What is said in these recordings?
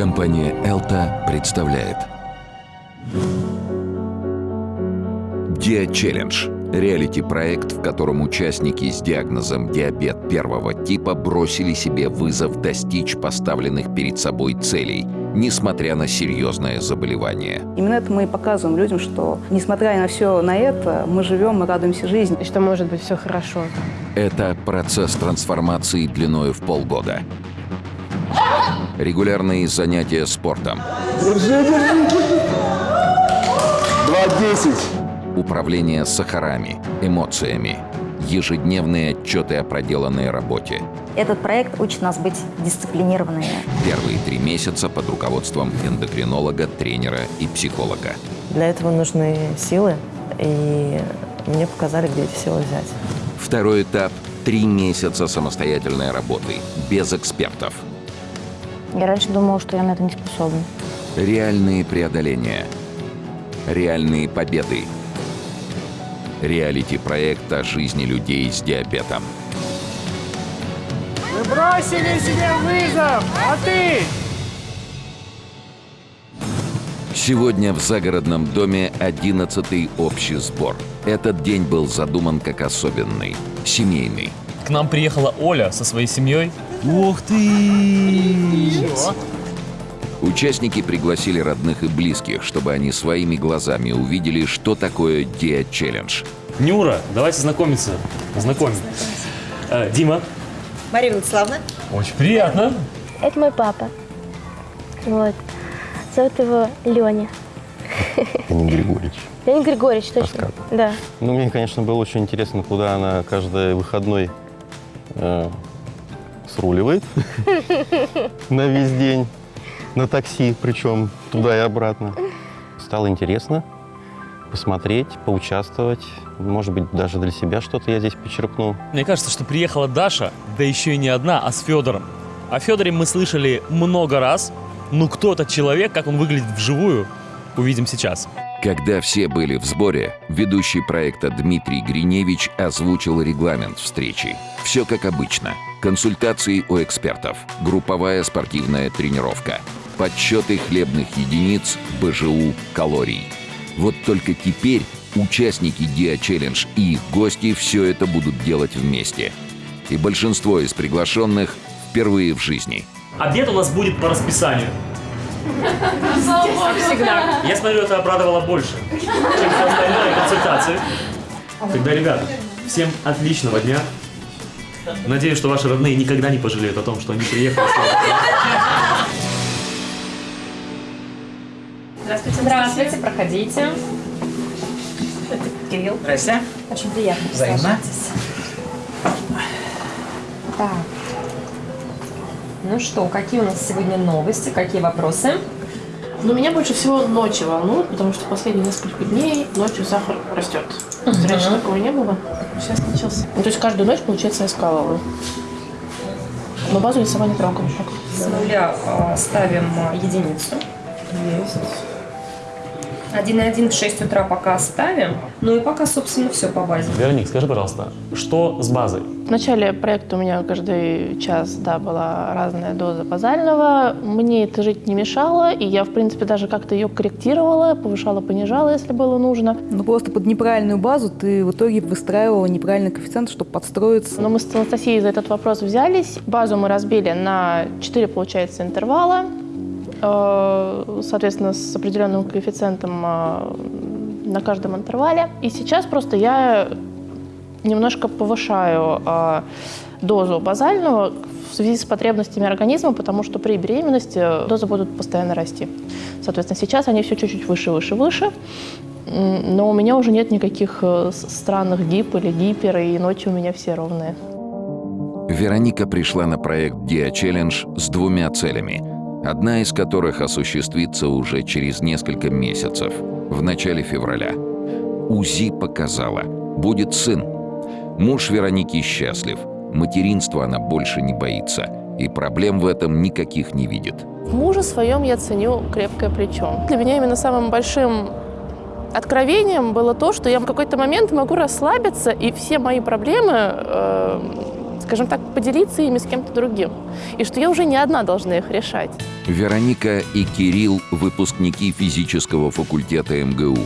Компания «Элта» представляет Диа Челлендж – реалити-проект, в котором участники с диагнозом диабет первого типа бросили себе вызов достичь поставленных перед собой целей, несмотря на серьезное заболевание. Именно это мы и показываем людям, что несмотря на все на это, мы живем, мы радуемся жизни. И что может быть все хорошо. Это процесс трансформации длиною в полгода. Регулярные занятия спортом. Держи, держи. 2.10. Управление сахарами, эмоциями. Ежедневные отчеты о проделанной работе. Этот проект учит нас быть дисциплинированными. Первые три месяца под руководством эндокринолога, тренера и психолога. Для этого нужны силы, и мне показали, где эти силы взять. Второй этап – три месяца самостоятельной работы, без экспертов. Я раньше думала, что я на это не способна. Реальные преодоления. Реальные победы. Реалити-проект о жизни людей с диабетом. Мы бросили себе вызов, а ты? Сегодня в загородном доме 11-й общий сбор. Этот день был задуман как особенный, семейный. К нам приехала Оля со своей семьей. Ух ты! Участники пригласили родных и близких, чтобы они своими глазами увидели, что такое Диа Челлендж. Нюра, давайте знакомиться. Знакомим. Э, Дима. Мария Владиславовна. Очень приятно. Это мой папа. Вот. Зовут его Леня. Леонид Григорьевич. Леонид Григорьевич, точно. Рассказывай. Да. Ну, мне, конечно, было очень интересно, куда она каждый выходной э, сруливает на весь день, на такси, причем туда и обратно. Стало интересно посмотреть, поучаствовать. Может быть, даже для себя что-то я здесь почерпну. Мне кажется, что приехала Даша, да еще и не одна, а с Федором. О Федоре мы слышали много раз. Ну кто этот человек, как он выглядит вживую, увидим сейчас. Когда все были в сборе, ведущий проекта Дмитрий Гриневич озвучил регламент встречи. Все как обычно. Консультации у экспертов, групповая спортивная тренировка, подсчеты хлебных единиц, БЖУ, калорий. Вот только теперь участники Диа Челлендж и их гости все это будут делать вместе. И большинство из приглашенных впервые в жизни. Обед у нас будет по расписанию. Всегда. Я смотрю, это обрадовало больше, чем все остальное консультации. Тогда, ребята, всем отличного дня. Надеюсь, что ваши родные никогда не пожалеют о том, что они приехали. Здравствуйте. Здравствуйте, проходите. Это Кирилл. Здрасте. Очень приятно. Взаимно. Так. Ну что, какие у нас сегодня новости, какие вопросы? Но меня больше всего ночи волнует, потому что последние несколько дней ночью сахар растет. Есть Раньше такого не было, сейчас начался. Ну, то есть каждую ночь, получается, я скалываю. Но базу я сама не трогаю. С нуля а, ставим а, единицу. Есть. 1,1 в 6 утра пока оставим. Ну и пока, собственно, все по базе. Вероник, скажи, пожалуйста, что с базой? В начале проекта у меня каждый час да, была разная доза базального. Мне это жить не мешало, и я, в принципе, даже как-то ее корректировала, повышала, понижала, если было нужно. Но просто под неправильную базу ты в итоге выстраивала неправильный коэффициент, чтобы подстроиться. Но мы с Анастасией за этот вопрос взялись. Базу мы разбили на 4, получается, интервала. Э, Соответственно, с определенным коэффициентом э, на каждом интервале. И сейчас просто я немножко повышаю э, дозу базального в связи с потребностями организма, потому что при беременности дозы будут постоянно расти. Соответственно, сейчас они все чуть-чуть выше, выше, выше. Но у меня уже нет никаких э, странных дип или гипер, и ночи у меня все ровные. Вероника пришла на проект Dia Challenge с двумя целями, одна из которых осуществится уже через несколько месяцев, в начале февраля. УЗИ показала, будет сын. Муж Вероники счастлив, материнства она больше не боится, и проблем в этом никаких не видит. В муже своем я ценю крепкое плечо. Для меня именно самым большим откровением было то, что я в какой-то момент могу расслабиться, и все мои проблемы, э, скажем так, поделиться ими с кем-то другим. И что я уже не одна должна их решать. Вероника и Кирилл – выпускники физического факультета МГУ.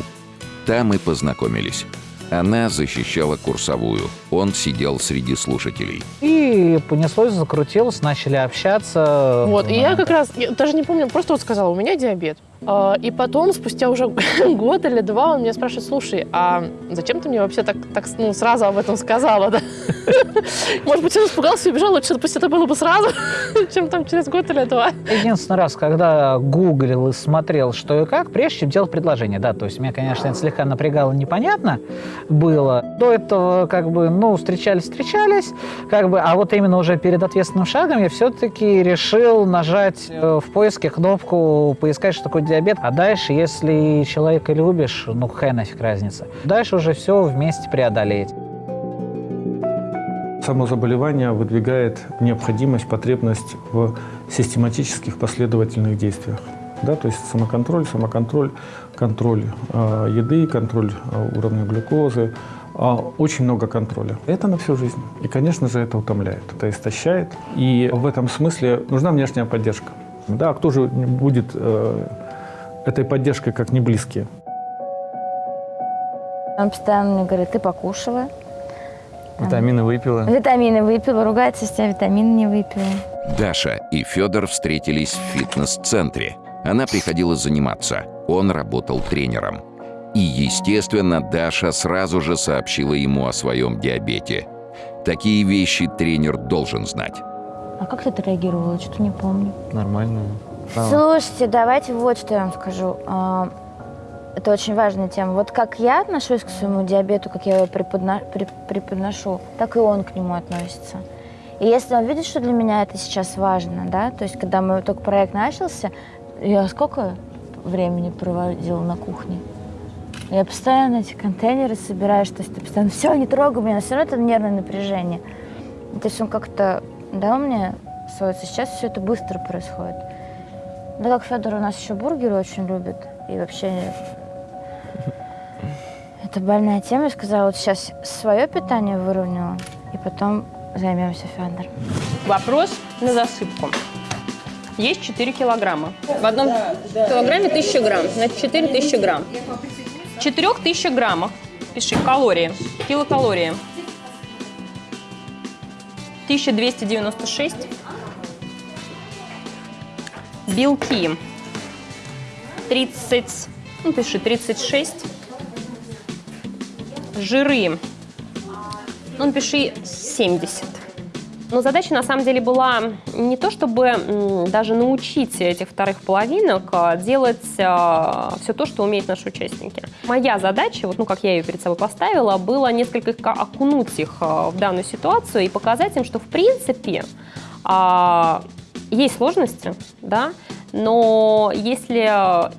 Там и познакомились. Она защищала курсовую, он сидел среди слушателей. И понеслось, закрутилось, начали общаться. Вот, и я как раз, я даже не помню, просто вот сказала, у меня диабет. А, И потом, спустя уже год или два, он меня спрашивает, слушай, а зачем ты мне вообще так, так ну, сразу об этом сказала, да? Может быть, он испугался и убежал, лучше пусть это было бы сразу, чем там через год или два. Единственный раз, когда гуглил и смотрел, что и как, прежде чем делать предложение, да, то есть меня, конечно, это слегка напрягало, непонятно было. До этого, как бы, ну, встречались-встречались, как бы, а вот именно уже перед ответственным шагом я все-таки решил нажать э, в поиске кнопку поискать, что такое диабет, а дальше, если человека любишь, ну, какая нафиг разница. Дальше уже все вместе преодолеть. Само заболевание выдвигает необходимость, потребность в систематических последовательных действиях. Да, то есть самоконтроль, самоконтроль, контроль э, еды, контроль э, уровня глюкозы, э, очень много контроля. Это на всю жизнь. И, конечно же, это утомляет, это истощает. И в этом смысле нужна внешняя поддержка. Да, а кто же будет э, этой поддержкой, как не близкие? Он постоянно мне говорит, ты покушала, Витамины выпила. витамины выпила, ругается, что я витамины не выпила. Даша и Федор встретились в фитнес-центре. Она приходила заниматься, он работал тренером. И, естественно, Даша сразу же сообщила ему о своем диабете. Такие вещи тренер должен знать. А как ты отреагировала? Что-то не помню. Нормально. Слушайте, давайте вот что я вам скажу. А, Это очень важная тема. Вот как я отношусь к своему диабету, как я его преподно- преподношу, так и он к нему относится. И если он видит, что для меня это сейчас важно, да, то есть когда мы только проект начался, я сколько времени проводила на кухне? Я постоянно эти контейнеры собираю, что ты постоянно все, не трогай меня, все равно это нервное напряжение. То есть он как-то дал мне свойство. Сейчас все это быстро происходит. Да как Федор у нас еще бургеры очень любит. И вообще это больная тема. Я сказала, вот сейчас свое питание выровняла, и потом займемся Федором. Вопрос на засыпку. Есть 4 килограмма. В одном килограмме 1000 грамм, значит 4000 грамм. В 4000 граммах, пиши, калории, килокалории. 1296. Белки. 30, ну пиши, 36. Жиры. Ну, напиши 70. Но задача на самом деле была не то, чтобы даже научить этих вторых половинок а, делать все то, что умеют наши участники. Моя задача, вот, ну, как я ее перед собой поставила, было несколько окунуть их а, в данную ситуацию и показать им, что в принципе а, есть сложности, да, но если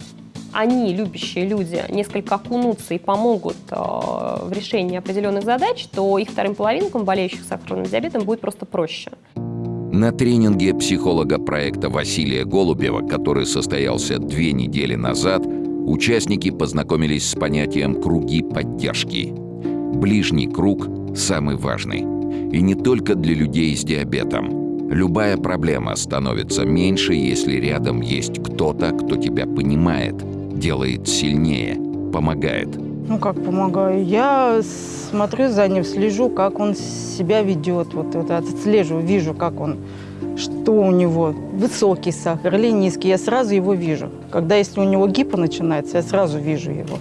они, любящие люди, несколько окунутся и помогут э, в решении определенных задач, то их вторым половинкам, болеющих сахарным диабетом, будет просто проще. На тренинге психолога проекта Василия Голубева, который состоялся две недели назад, участники познакомились с понятием «круги поддержки». Ближний круг – самый важный. И не только для людей с диабетом. Любая проблема становится меньше, если рядом есть кто-то, кто тебя понимает, делает сильнее, помогает. Ну, как помогаю? Я смотрю за ним, слежу, как он себя ведет. Вот, вот отслеживаю, вижу, как он, что у него, высокий сахар или низкий. Я сразу его вижу. Когда если у него гипо начинается, я сразу вижу его.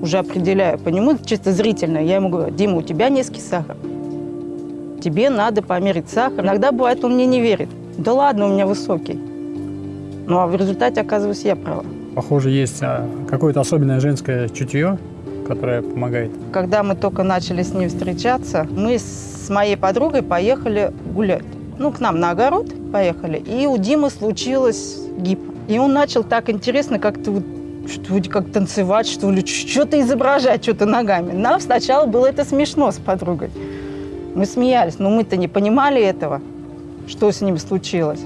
Уже определяю по нему чисто зрительно. Я ему говорю, Дима, у тебя низкий сахар. Тебе надо померить сахар. Иногда бывает, он мне не верит. Да ладно, у меня высокий. Ну, а в результате, оказывается, я права. Похоже, есть а, какое-то особенное женское чутье, которое помогает. Когда мы только начали с ним встречаться, мы с моей подругой поехали гулять. Ну, к нам на огород поехали, и у Димы случилось гипо. И он начал так интересно как-то вот что вроде как танцевать, что ли, что-то изображать, что-то ногами. Нам сначала было это смешно с подругой. Мы смеялись, но мы-то не понимали этого, что с ним случилось.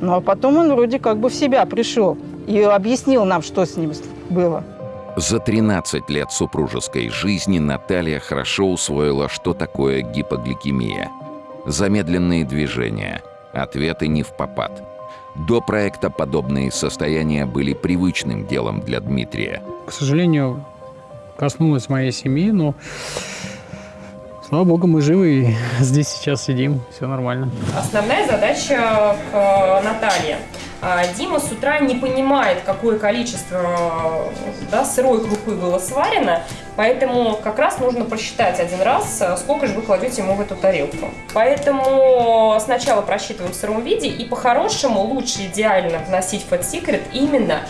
Ну, а потом он вроде как бы в себя пришел и объяснил нам, что с ним было. За 13 лет супружеской жизни Наталья хорошо усвоила, что такое гипогликемия. Замедленные движения, ответы не в попад. До проекта подобные состояния были привычным делом для Дмитрия. К сожалению, коснулась моей семьи, но слава богу, мы живы и здесь сейчас сидим, все нормально. Основная задача к э, Наталье. А, Дима с утра не понимает, какое количество да, сырой крупы было сварено, поэтому как раз нужно просчитать один раз, э, сколько же вы кладете ему в эту тарелку. Поэтому сначала просчитываем в сыром виде, и по-хорошему лучше идеально вносить в Fat Secret именно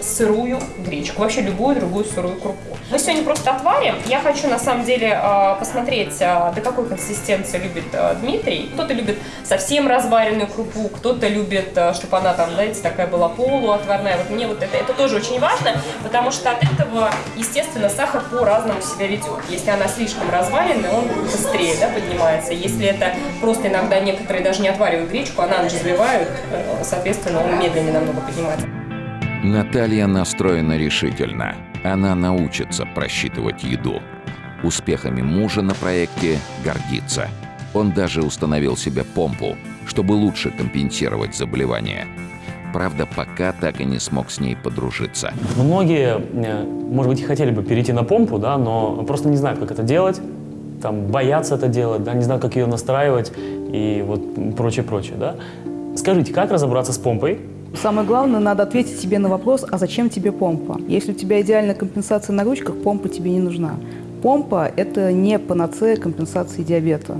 сырую гречку, вообще любую другую сырую крупу. Мы сегодня просто отварим. Я хочу на самом деле э, посмотреть, э, до какой консистенции любит э, Дмитрий. Кто-то любит совсем разваренную крупу, кто-то любит, чтобы она там, знаете, такая была полуотварная. Вот мне вот это, это тоже очень важно, потому что от этого, естественно, сахар по-разному себя ведет. Если она слишком разваренная, он быстрее да, поднимается. Если это просто иногда некоторые даже не отваривают гречку, а на ночь взбивают, соответственно, он медленнее намного поднимается. Наталья настроена решительно. Она научится просчитывать еду. Успехами мужа на проекте гордится. Он даже установил себе помпу, чтобы лучше компенсировать заболевание. Правда, пока так и не смог с ней подружиться. Многие, э, может быть, хотели бы перейти на помпу, да, но просто не знают, как это делать, там, боятся это делать, да, не знают, как ее настраивать и вот прочее-прочее. Да. Скажите, как разобраться с помпой, Самое главное, надо ответить себе на вопрос, а зачем тебе помпа? Если у тебя идеальная компенсация на ручках, помпа тебе не нужна. Помпа – это не панацея компенсации диабета.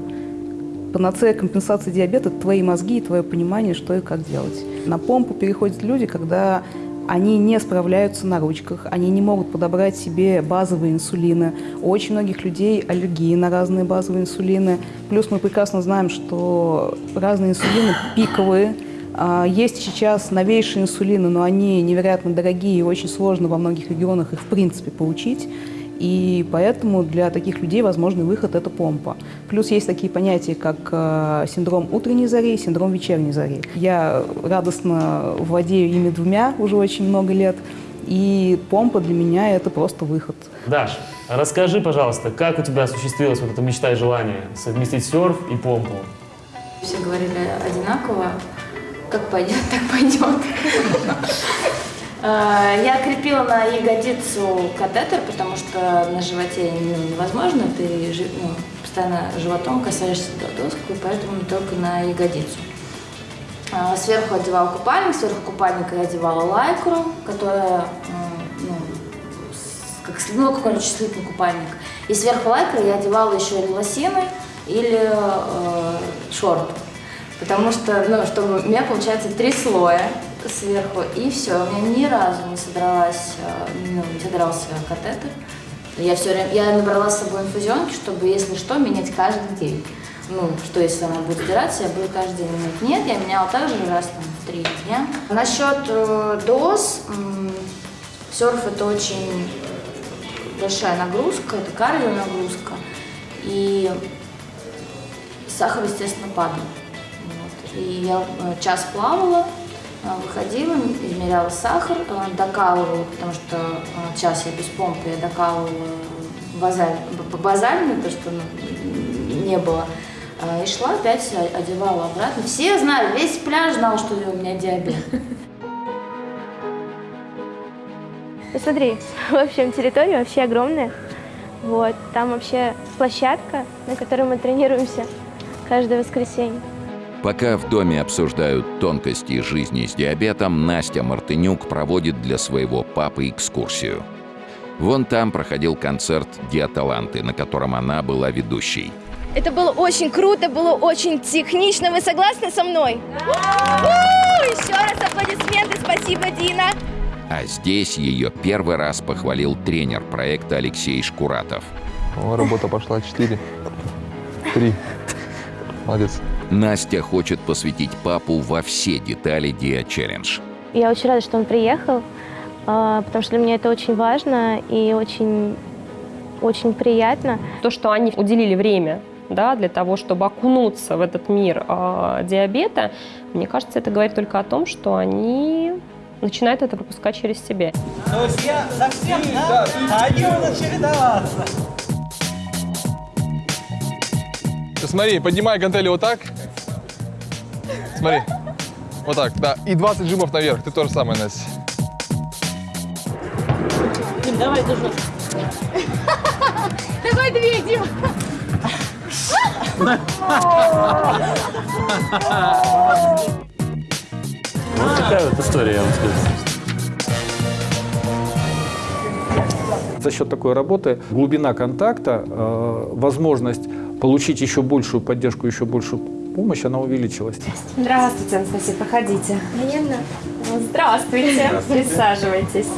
Панацея компенсации диабета – это твои мозги и твое понимание, что и как делать. На помпу переходят люди, когда они не справляются на ручках, они не могут подобрать себе базовые инсулины. У очень многих людей аллергии на разные базовые инсулины. Плюс мы прекрасно знаем, что разные инсулины пиковые – есть сейчас новейшие инсулины, но они невероятно дорогие и очень сложно во многих регионах их в принципе получить. И поэтому для таких людей возможный выход – это помпа. Плюс есть такие понятия, как э, синдром утренней зари и синдром вечерней зари. Я радостно владею ими двумя уже очень много лет. И помпа для меня – это просто выход. Даш, расскажи, пожалуйста, как у тебя осуществилась вот эта мечта и желание совместить серф и помпу? Все говорили одинаково. Как пойдет, так пойдет. А, я крепила на ягодицу катетер, потому что на животе ну, невозможно, ты ну, постоянно животом касаешься доску, поэтому только на ягодицу. А, сверху одевала купальник, сверху купальника я одевала лайкру, которая, ну, как, ну, какой-нибудь слитный купальник. И сверху лайкры я одевала еще или лосины, или э, шорты. Потому что, ну, чтобы у меня получается три слоя сверху, и все. У меня ни разу не содралась, э, ну, не содрался катетер. Я все время, я набрала с собой инфузионки, чтобы, если что, менять каждый день. Ну, что если она будет сдираться, я буду каждый день менять. Нет, я меняла также раз там, в три дня. Насчет э, доз, э, серф это очень большая нагрузка, это кардио нагрузка. И сахар, естественно, падал. И я э, час плавала, э, выходила, измеряла сахар, э, докалывала, потому что час я без помпы, я докалывала базаль, базальную, то, что ну, не было. И шла опять, одевала обратно. Все знали, весь пляж знал, что у меня диабет. Посмотри, в общем, территория вообще огромная. Вот, там вообще площадка, на которой мы тренируемся каждое воскресенье. Пока в доме обсуждают тонкости жизни с диабетом, Настя Мартынюк проводит для своего папы экскурсию. Вон там проходил концерт «Диаталанты», на котором она была ведущей. Это было очень круто, было очень технично. Вы согласны со мной? Да! Еще раз аплодисменты. Спасибо, Дина. А здесь ее первый раз похвалил тренер проекта Алексей Шкуратов. О, работа пошла 4. 3. Молодец. Настя хочет посвятить папу во все детали Dia Challenge. Я очень рада, что он приехал, а, потому что для меня это очень важно и очень, очень приятно. То, что они уделили время да, для того, чтобы окунуться в этот мир э, диабета, мне кажется, это говорит только о том, что они начинают это пропускать через себя. Друзья, совсем, да? Они будут чередоваться. Смотри, поднимай гантели вот так. Смотри. Вот так, да. И 20 жимов наверх. Ты тоже самое, Настя. Дим, давай тоже. Давай две, Дим. Вот такая вот история, я вам скажу. За счет такой работы глубина контакта, э, возможность получить еще большую поддержку, еще большую помощь, она увеличилась. Здравствуйте, Анастасия, проходите. Наверное. Здравствуйте. Присаживайтесь.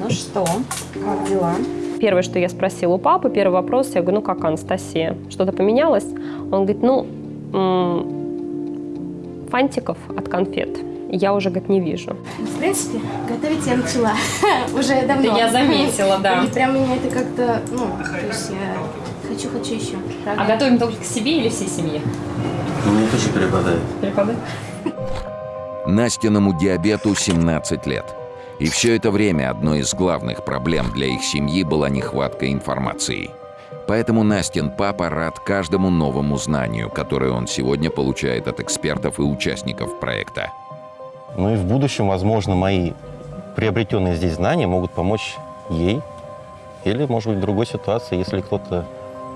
Ну что, как дела? Первое, что я спросила у папы, первый вопрос, я говорю, ну как Анастасия, что-то поменялось? Он говорит, ну, фантиков от конфет я уже, говорит, не вижу. В принципе, готовить я начала уже давно. Это я заметила, да. И прям меня это как-то, ну, то есть я хочу, хочу еще. А готовим только к себе или всей семье? Ну, мне тоже перепадает. Перепадает? Настиному диабету 17 лет. И все это время одной из главных проблем для их семьи была нехватка информации. Поэтому Настин папа рад каждому новому знанию, которое он сегодня получает от экспертов и участников проекта. Ну и в будущем, возможно, мои приобретенные здесь знания могут помочь ей или, может быть, в другой ситуации, если кто-то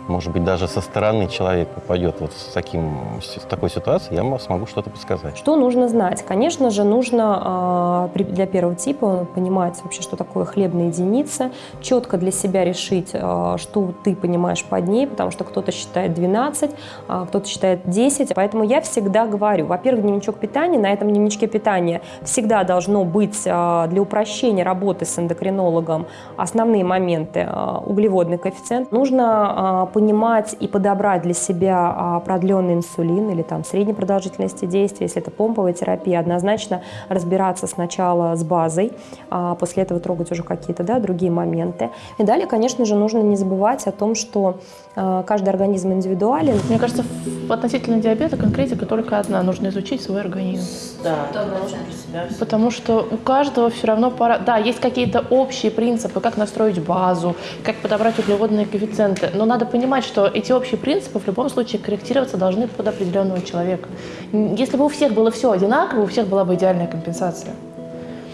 может быть, даже со стороны человек попадет вот с, таким, с такой ситуацией, я смогу что-то подсказать. Что нужно знать? Конечно же, нужно э, для первого типа понимать вообще, что такое хлебная единица, четко для себя решить, э, что ты понимаешь под ней, потому что кто-то считает 12, э, кто-то считает 10. Поэтому я всегда говорю, во-первых, дневничок питания, на этом дневничке питания всегда должно быть для упрощения работы с эндокринологом основные моменты. Углеводный коэффициент. Нужно понимать и подобрать для себя а, продленный инсулин или там средней продолжительности действия, если это помповая терапия, однозначно разбираться сначала с базой, а после этого трогать уже какие-то да, другие моменты. И далее, конечно же, нужно не забывать о том, что а, каждый организм индивидуален. Мне кажется, относительно диабета конкретика только одна. Нужно изучить свой организм. Да, нужно для себя. Потому что у каждого все равно пора... Да, есть какие-то общие принципы, как настроить базу, как подобрать углеводные коэффициенты. Но надо понимать, понимать, что эти общие принципы в любом случае корректироваться должны под определенного человека. Если бы у всех было все одинаково, у всех была бы идеальная компенсация.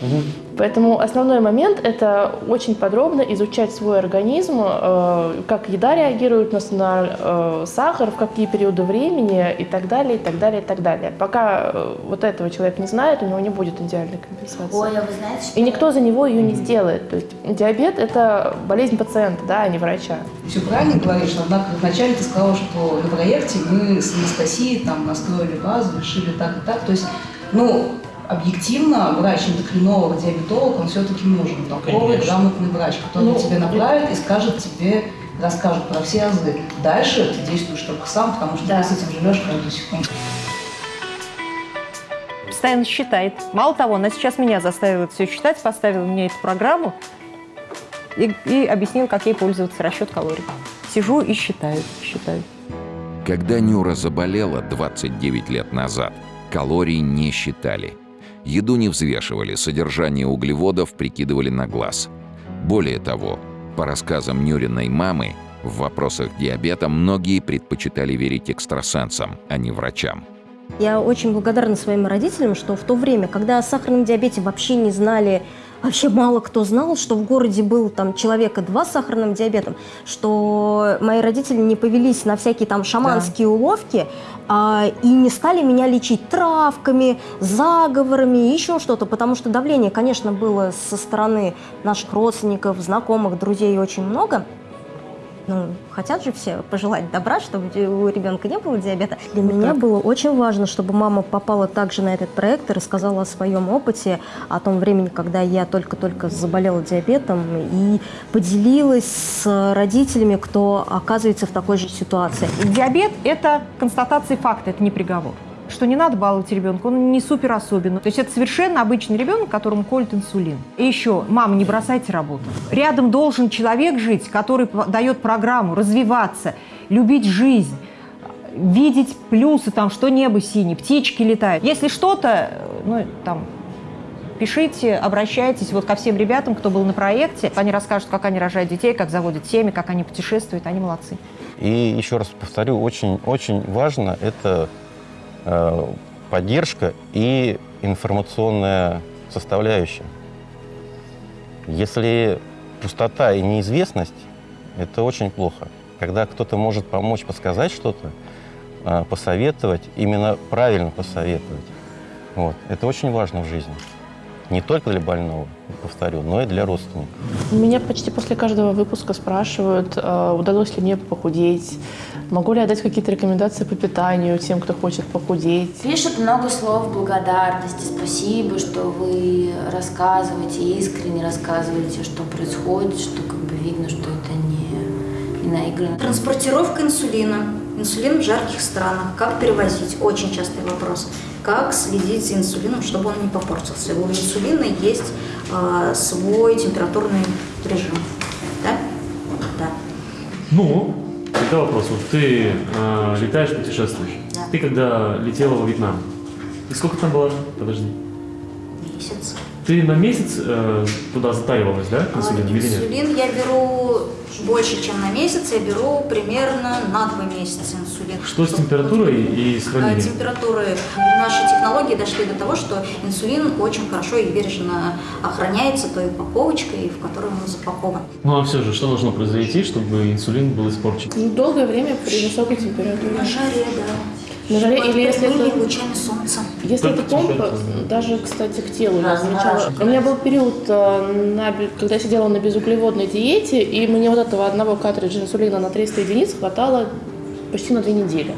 Угу. Поэтому основной момент – это очень подробно изучать свой организм, э, как еда реагирует на, э, сахар, в какие периоды времени и так далее, и так далее, и так далее. Пока э, вот этого человек не знает, у него не будет идеальной компенсации. Ой, а вы знаете, что... И никто за него ее не сделает. То есть диабет – это болезнь пациента, да, а не врача. Все правильно говоришь, однако вначале ты сказала, что на проекте мы с Анастасией там настроили базу, решили так и так. То есть, ну, объективно врач-эндокринолог, диабетолог, он все-таки нужен. Толковый, грамотный врач, который ну, тебя направит и скажет тебе, расскажет про все азы. Дальше ты действуешь только сам, потому что да. ты с этим живешь каждую секунду. Постоянно считает. Мало того, она сейчас меня заставила все считать, поставила мне эту программу и, и объяснила, как ей пользоваться расчет калорий. Сижу и считаю, считаю. Когда Нюра заболела 29 лет назад, калорий не считали – Еду не взвешивали, содержание углеводов прикидывали на глаз. Более того, по рассказам Нюриной мамы, в вопросах диабета многие предпочитали верить экстрасенсам, а не врачам. Я очень благодарна своим родителям, что в то время, когда о сахарном диабете вообще не знали вообще мало кто знал, что в городе был там человека два с сахарным диабетом, что мои родители не повелись на всякие там шаманские да. уловки а, и не стали меня лечить травками, заговорами, еще что-то, потому что давление, конечно, было со стороны наших родственников, знакомых, друзей очень много ну, хотят же все пожелать добра, чтобы у ребенка не было диабета. Для вот меня так. было очень важно, чтобы мама попала также на этот проект и рассказала о своем опыте, о том времени, когда я только-только заболела диабетом, и поделилась с родителями, кто оказывается в такой же ситуации. Диабет – это констатация факта, это не приговор что не надо баловать ребенка, он не супер особенный. То есть это совершенно обычный ребенок, которому колют инсулин. И еще, мама, не бросайте работу. Рядом должен человек жить, который дает программу, развиваться, любить жизнь видеть плюсы, там, что небо синее, птички летают. Если что-то, ну, там, Пишите, обращайтесь вот ко всем ребятам, кто был на проекте. Они расскажут, как они рожают детей, как заводят семьи, как они путешествуют. Они молодцы. И еще раз повторю, очень-очень важно это э, поддержка и информационная составляющая. Если пустота и неизвестность, это очень плохо. Когда кто-то может помочь, подсказать что-то, э, посоветовать, именно правильно посоветовать, вот, это очень важно в жизни. Не только для больного, повторю, но и для родственников. Меня почти после каждого выпуска спрашивают, э, удалось ли мне похудеть, могу ли я дать какие-то рекомендации по питанию тем, кто хочет похудеть. Пишут много слов благодарности, спасибо, что вы рассказываете, искренне рассказываете, что происходит, что как бы видно, что это не, не наиграно. Транспортировка инсулина. Инсулин в жарких странах. Как перевозить? Очень частый вопрос. Как следить за инсулином, чтобы он не попортился? У инсулина есть э, свой температурный режим. Да? Да. Ну, тогда вопрос. Вот ты э, летаешь, путешествуешь. Да. Ты когда летела во Вьетнам, и сколько там было? Подожди. Месяц. Ты на месяц э, туда затаивалась, да, инсулин или нет? Инсулин я беру больше, чем на месяц. Я беру примерно на два месяца инсулин. Что с температурой и с Э, хранением? Температуры. Наши технологии дошли до того, что инсулин очень хорошо и бережно охраняется той упаковочкой, в которой он запакован. Ну а все же, что должно произойти, чтобы инсулин был испорчен? Ну, Долгое время при высокой температуре. На жаре, да. На жаре Под или если это... лучами солнца. Если Только это помпа, температура. даже, кстати, к телу я Да, замечала. У меня был период, э, на когда я сидела на безуглеводной диете, и мне вот этого одного картриджа инсулина на 300 единиц хватало почти на две недели.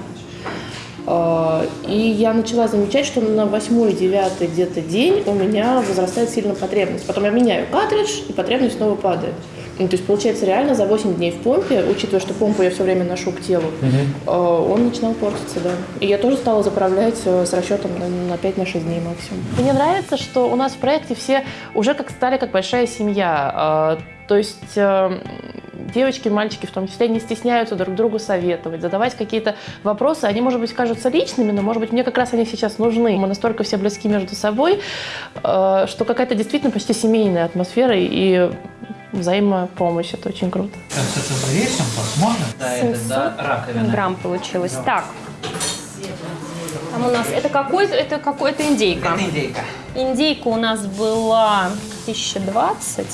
Э, И я начала замечать, что на восьмой, девятый где-то день у меня возрастает сильно потребность. Потом я меняю картридж, и потребность снова падает. Ну, то есть, получается, реально за 8 дней в помпе, учитывая, что помпу я все время ношу к телу, э, он начинал портиться, да. И я тоже стала заправлять э, с расчетом на, на 5-6 дней максимум. Мне нравится, что у нас в проекте все уже как стали как большая семья. Э, То есть э, девочки, мальчики в том числе не стесняются друг другу советовать, задавать какие-то вопросы. Они, может быть, кажутся личными, но, может быть, мне как раз они сейчас нужны. Мы настолько все близки между собой, э, что какая-то действительно почти семейная атмосфера и взаимопомощь. Это очень круто. Сейчас это взвесим, посмотрим. Да, это да, раковина. грамм получилось. Так. Там у нас это какой это какой это индейка. Это индейка. Индейка у нас была 1020,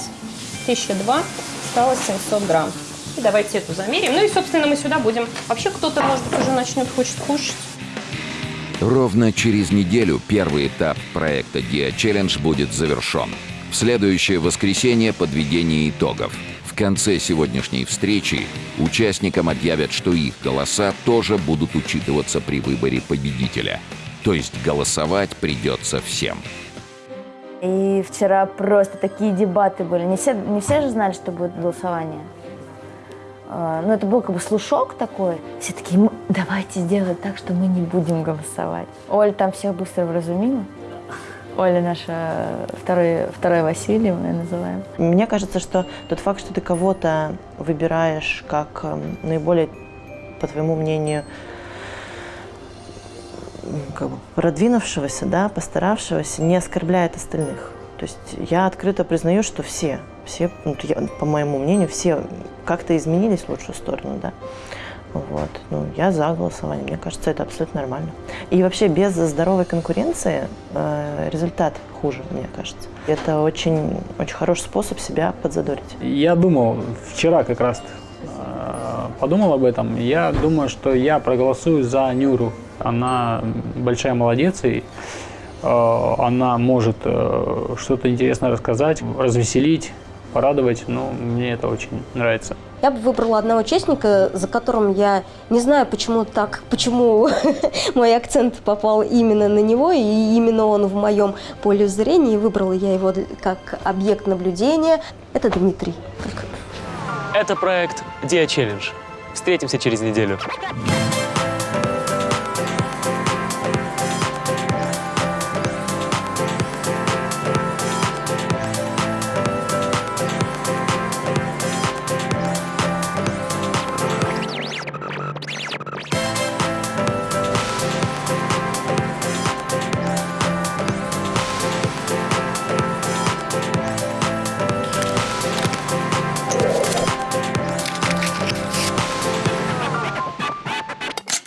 1002, осталось 700 грамм. И давайте эту замерим. Ну и, собственно, мы сюда будем. Вообще кто-то, может быть, уже начнет хочет кушать. Ровно через неделю первый этап проекта Dia Challenge будет завершен. В следующее воскресенье подведение итогов. В конце сегодняшней встречи участникам объявят, что их голоса тоже будут учитываться при выборе победителя. То есть голосовать придется всем. И вчера просто такие дебаты были. Не все, не все же знали, что будет голосование. А, Ну, это был как бы слушок такой. Все такие, «М, давайте сделать так, что мы не будем голосовать. Оля там всех быстро вразумила. Оля наша второй, второй Василий, мы ее называем. Мне кажется, что тот факт, что ты кого-то выбираешь как эм, наиболее, по твоему мнению, как бы продвинувшегося, да, постаравшегося, не оскорбляет остальных. То есть я открыто признаю, что все, все, ну, я- по моему мнению, все как-то изменились в лучшую сторону, да. Вот. Ну, я за голосование. Мне кажется, это абсолютно нормально. И вообще без здоровой конкуренции э, результат хуже, мне кажется. Это очень, очень хороший способ себя подзадорить. Я думал, вчера как раз э, подумал об этом. Я думаю, что я проголосую за Нюру. Она большая молодец, и э, она может э, что-то интересное рассказать, развеселить, порадовать. Ну, мне это очень нравится. Я бы выбрала одного участника, за которым я не знаю, почему так, почему мой акцент попал именно на него, и именно он в моем поле зрения, и выбрала я его как объект наблюдения. Это Дмитрий. Это проект Dia Challenge. Встретимся через неделю.